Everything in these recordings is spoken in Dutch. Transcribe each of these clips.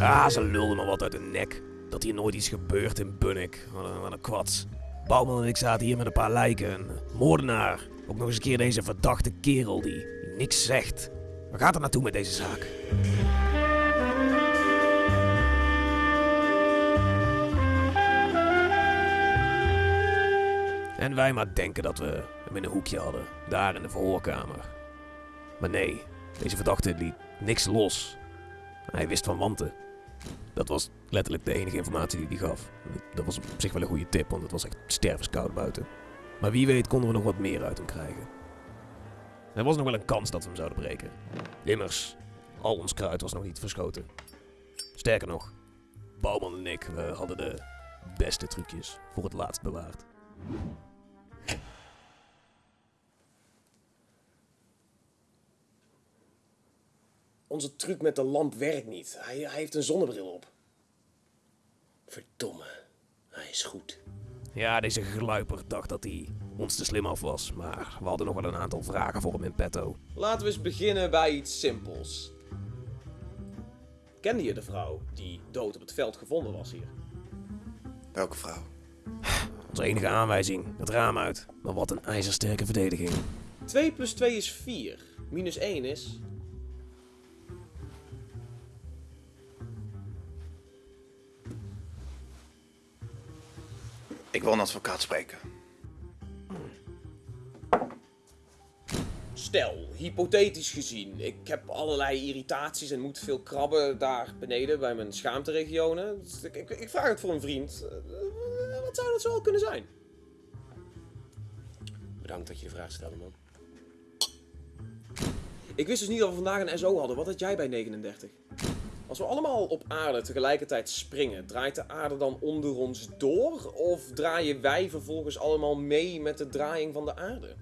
Ah, ze lulden me wat uit de nek. Dat hier nooit iets gebeurt in Bunnik. Wat een, wat een kwats. Bouwman en ik zaten hier met een paar lijken. Een moordenaar. Ook nog eens een keer deze verdachte kerel die, niks zegt. Waar gaat het naartoe met deze zaak? En wij maar denken dat we hem in een hoekje hadden. Daar in de verhoorkamer. Maar nee, deze verdachte liet niks los. Hij wist van wanten. Dat was letterlijk de enige informatie die hij gaf. Dat was op zich wel een goede tip, want het was echt stervenskoud buiten. Maar wie weet konden we nog wat meer uit hem krijgen. Er was nog wel een kans dat we hem zouden breken. Immers, al ons kruid was nog niet verschoten. Sterker nog, Bouwman en ik we hadden de beste trucjes voor het laatst bewaard. Onze truc met de lamp werkt niet. Hij, hij heeft een zonnebril op. Verdomme, hij is goed. Ja, deze gluiper dacht dat hij ons te slim af was, maar we hadden nog wel een aantal vragen voor hem in petto. Laten we eens beginnen bij iets simpels. Kende je de vrouw die dood op het veld gevonden was hier? Welke vrouw? Onze enige aanwijzing, het raam uit. Maar wat een ijzersterke verdediging. 2 plus 2 is 4. Minus 1 is... Ik wil een advocaat spreken. Stel, hypothetisch gezien, ik heb allerlei irritaties en moet veel krabben daar beneden bij mijn schaamteregionen. Dus ik, ik, ik vraag het voor een vriend. Eh, Wat zou dat zo al kunnen zijn? Bedankt dat je de vraag stelde, man. Ik wist dus niet dat we vandaag een SO hadden. Wat had jij bij 39? Als we allemaal op aarde tegelijkertijd springen, draait de aarde dan onder ons door? Of draaien wij vervolgens allemaal mee met de draaiing van de aarde?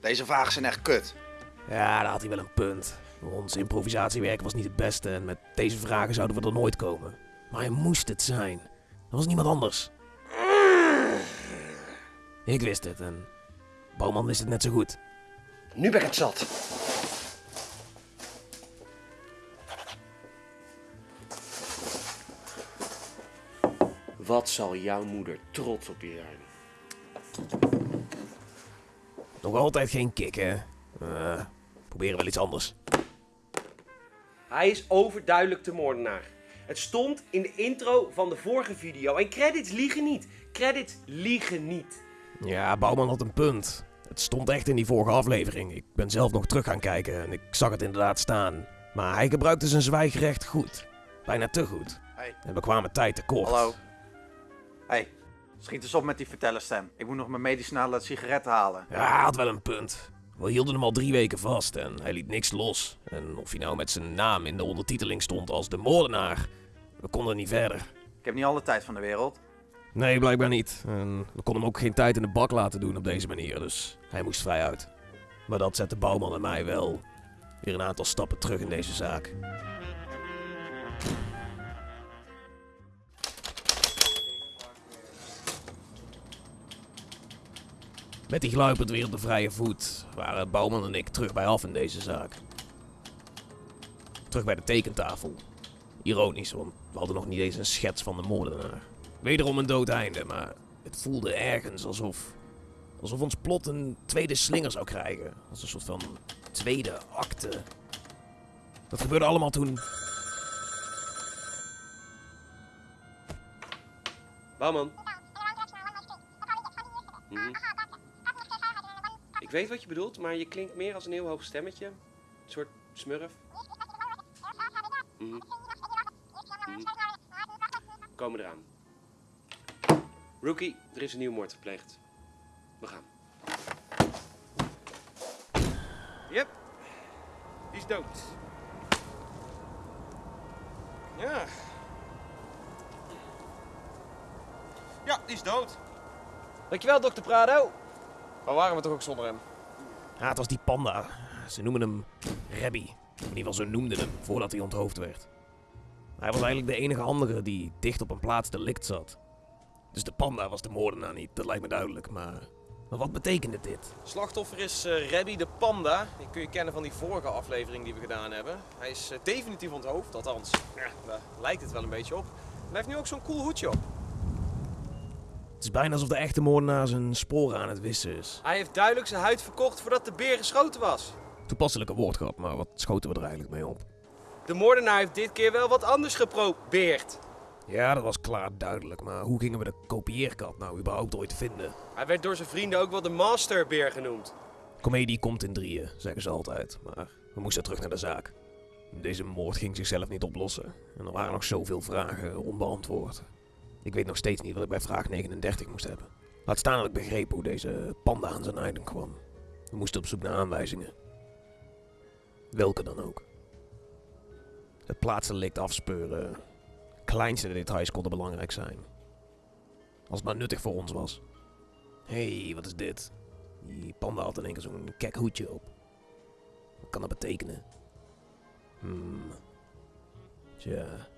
Deze vragen zijn echt kut. Ja, daar had hij wel een punt. Ons improvisatiewerk was niet het beste en met deze vragen zouden we er nooit komen. Maar hij moest het zijn. Er was niemand anders. Ik wist het en Bouwman wist het net zo goed. Nu ben ik het zat. Wat zal jouw moeder trots op je zijn? Nog altijd geen kick, hè? Eh, proberen wel iets anders. Hij is overduidelijk de moordenaar. Het stond in de intro van de vorige video. En credits liegen niet. Credits liegen niet. Ja, Bouwman had een punt. Het stond echt in die vorige aflevering. Ik ben zelf nog terug gaan kijken en ik zag het inderdaad staan. Maar hij gebruikte zijn zwijgrecht goed. Bijna te goed. Hey. En we kwamen tijd tekort. Hallo. Hey, schiet eens op met die vertellerstem. Ik moet nog mijn medicinale sigaretten halen. Ja, had wel een punt. We hielden hem al drie weken vast en hij liet niks los. En of hij nou met zijn naam in de ondertiteling stond als de moordenaar, we konden niet verder. Ik heb niet alle tijd van de wereld. Nee, blijkbaar niet. En we konden hem ook geen tijd in de bak laten doen op deze manier, dus hij moest vrij uit. Maar dat zette Bouwman en mij wel weer een aantal stappen terug in deze zaak. Met die gluipend weer op de vrije voet waren Bouwman en ik terug bij af in deze zaak. Terug bij de tekentafel. Ironisch, want we hadden nog niet eens een schets van de moordenaar. Wederom een dood einde, maar het voelde ergens alsof... Alsof ons plot een tweede slinger zou krijgen. Als een soort van tweede acte. Dat gebeurde allemaal toen... Bouwman. Mhm. Ik weet wat je bedoelt, maar je klinkt meer als een heel hoog stemmetje. Een soort smurf. Mhm. Mhm. Komen eraan. Rookie, er is een nieuw moord gepleegd. We gaan. Yep. Die is dood. Ja. Ja, die is dood. Dankjewel, dokter Prado. Waar waren we toch ook zonder hem? Ja, het was die panda. Ze noemen hem Rebby. In ieder geval, zo noemden hem voordat hij onthoofd werd. Hij was eigenlijk de enige andere die dicht op een plaats delict zat. Dus de panda was de moordenaar niet, dat lijkt me duidelijk. Maar Maar wat betekende dit? Slachtoffer is eh Rebby de Panda. Die kun je kennen van die vorige aflevering die we gedaan hebben. Hij is eh, definitief onthoofd, althans. Ja, daar lijkt het wel een beetje op. En hij heeft nu ook zo'n cool hoedje op. Het is bijna alsof de echte moordenaar zijn sporen aan het wissen is. Hij heeft duidelijk zijn huid verkocht voordat de beer geschoten was. Toepasselijke woordgrap, maar wat schoten we er eigenlijk mee op? De moordenaar heeft dit keer wel wat anders geprobeerd. Ja, dat was klaar duidelijk, maar hoe gingen we de kopieerkat nou überhaupt ooit vinden? Hij werd door zijn vrienden ook wel de masterbeer genoemd. Comedie komt in drieën, zeggen ze altijd, maar we moesten terug naar de zaak. Deze moord ging zichzelf niet oplossen en er waren nog zoveel vragen onbeantwoord. Ik weet nog steeds niet wat ik bij vraag 39 moest hebben. Laat staan dat ik begreep hoe deze panda aan zijn item kwam. We moesten op zoek naar aanwijzingen. Welke dan ook. Het plaatsdelict afspeuren. Kleinste details konden belangrijk zijn. Als het maar nuttig voor ons was. Hé, hey, wat is dit? Die panda had in één keer zo'n kek hoedje op. Wat kan dat betekenen? Hmm. Tja.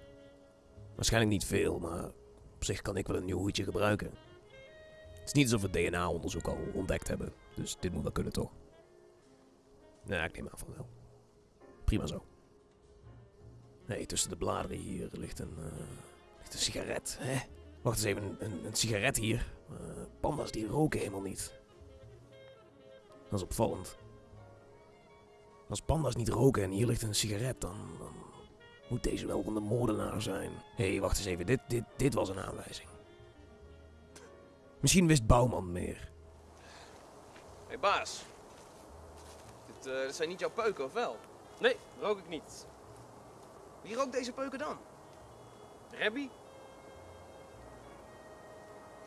Waarschijnlijk niet veel, maar op zich kan ik wel een nieuw hoedje gebruiken. Het is niet alsof we DNA-onderzoek al ontdekt hebben, dus dit moet wel kunnen toch? Nee, ik neem aan van wel. Prima zo. Nee, tussen de bladeren hier ligt een, eh, ligt een sigaret. Hè? Wacht eens even, een, sigaret hier. Eh, panda's die roken helemaal niet. Dat is opvallend. Als panda's niet roken en hier ligt een sigaret, dan moet deze wel van de moordenaar zijn. Hé, hey, wacht eens even, dit, dit, dit was een aanwijzing. Misschien wist Bouwman meer. Hé hey, baas. Dit, eh, dit zijn niet jouw peuken, of wel? Nee, rook ik niet. Wie rookt deze peuken dan? Rebby?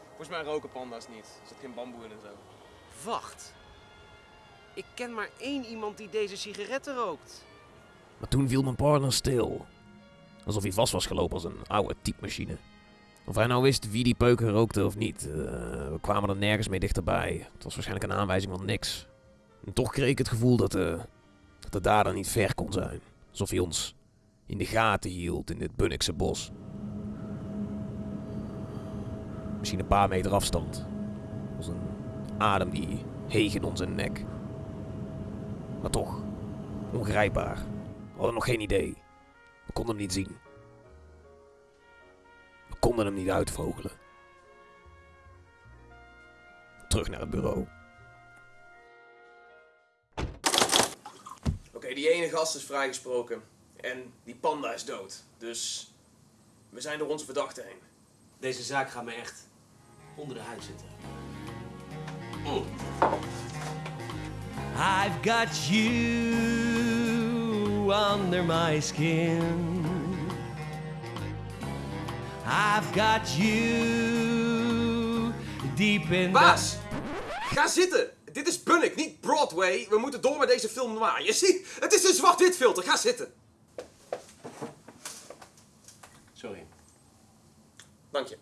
Volgens mij roken panda's niet. Er zit geen bamboe in en zo. Wacht. Ik ken maar één iemand die deze sigaretten rookt. Maar toen viel mijn partner stil. Alsof hij vast was gelopen als een oude typemachine. Of hij nou wist wie die peuken rookte of niet. eh, we kwamen er nergens mee dichterbij. Het was waarschijnlijk een aanwijzing van niks. En toch kreeg ik het gevoel dat de, dat de dader niet ver kon zijn. Alsof hij ons in de gaten hield in dit Bunnikse bos. Misschien een paar meter afstand. Als een adem die heeg in onze nek. Maar toch, ongrijpbaar. We hadden nog geen idee. We konden hem niet zien. We konden hem niet uitvogelen. Terug naar het bureau. Oké, die ene gast is vrijgesproken. En die panda is dood. Dus we zijn door onze verdachte heen. Deze zaak gaat me echt onder de huid zitten. I've got you under my skin. I've got you deep in the. Baas! Ga zitten! Dit is Bunnik, niet Broadway. We moeten door met deze film noir. Je ziet, het is een zwart-wit filter. Ga zitten. Sorry. Dank je.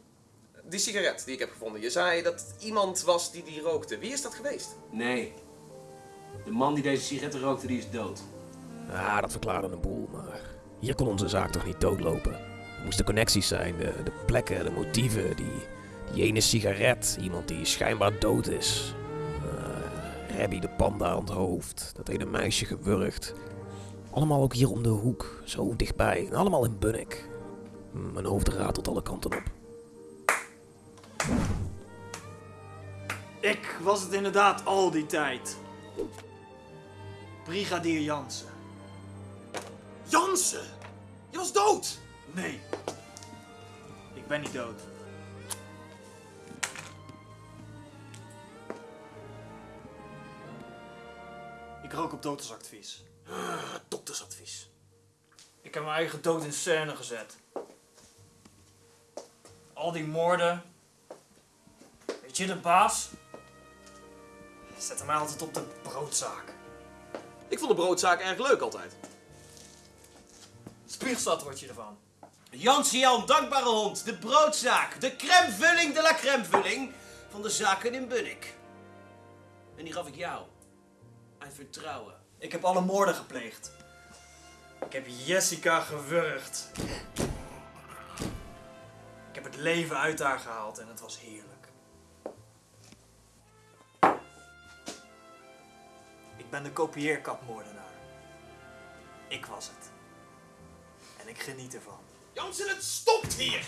Die sigaret die ik heb gevonden. Je zei dat het iemand was die die rookte. Wie is dat geweest? Nee. De man die deze sigaretten rookte, die is dood. Ah, dat verklaarde een boel, maar hier kon onze zaak toch niet doodlopen. Er moesten connecties zijn, de, plekken, de motieven, die, die ene sigaret, iemand die schijnbaar dood is. Uh, Rebby de panda aan het hoofd, dat ene meisje gewurgd. Allemaal ook hier om de hoek, zo dichtbij, en allemaal in Bunnik. Mijn hoofd ratelt alle kanten op. Ik was het inderdaad al die tijd. Brigadier Jansen. Jansen! Je was dood! Nee. Ik ben niet dood. Ik rook op doktersadvies. Doktersadvies. Ik heb mijn eigen dood in scène gezet. Al die moorden. Weet je, de baas zette mij altijd op de broodzaak. Ik vond de broodzaak erg leuk altijd. Spiegelstad word je ervan. Jansie Jan, dankbare hond, de broodzaak, de crèmevulling de la crèmevulling van de zaken in Bunnik. En die gaf ik jou. Uit vertrouwen. Ik heb alle moorden gepleegd. Ik heb Jessica gewurgd. Ik heb het leven uit haar gehaald en het was heerlijk. ben de kopieerkapmoordenaar. Ik was het. En ik geniet ervan. Jansen, het stopt hier!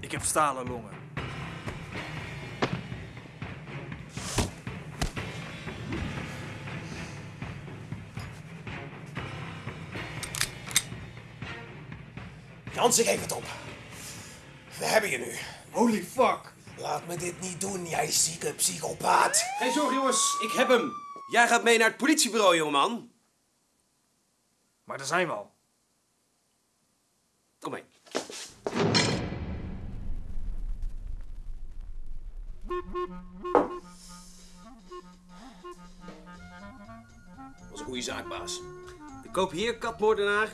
Ik heb stalen longen. Jansen, geef het op. We hebben je nu. Holy fuck! Laat me dit niet doen, jij zieke psychopaat. Geen zorgen jongens, ik heb hem. Jij gaat mee naar het politiebureau, jongeman. Maar daar zijn we al. Kom mee. Dat was een goede zaak, baas. De kopieerkatmoordenaar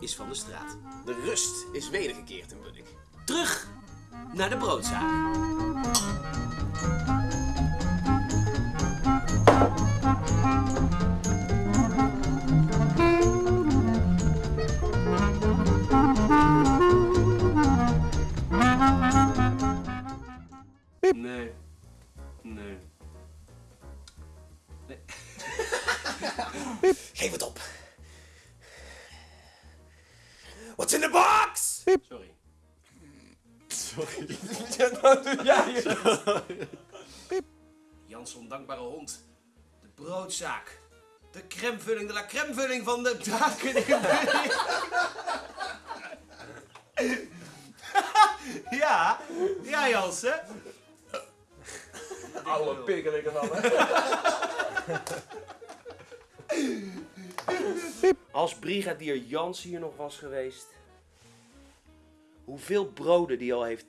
is van de straat. De rust is wedergekeerd in Bunnik. Terug naar de broodzaak. Nee. Nee. Geef het op. What's in the box? Sorry. Jans ondankbare hond. Broodzaak. De crèmevulling, de la crèmevulling van de in Bunnik. Ja, ja Jansen. Oude pikkelik en dan, Als brigadier Jans hier nog was geweest. Hoeveel broden die al heeft